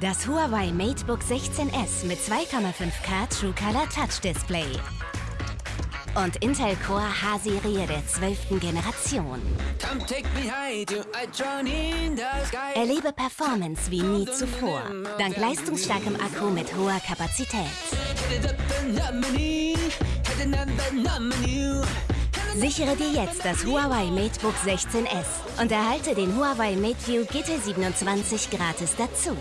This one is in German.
Das Huawei MateBook 16S mit 2,5K True Color Touch Display. Und Intel Core H-Serie der 12. Generation. Erlebe Performance wie nie zuvor. Dank leistungsstarkem Akku mit hoher Kapazität. Sichere dir jetzt das Huawei MateBook 16S und erhalte den Huawei MateView GT27 gratis dazu.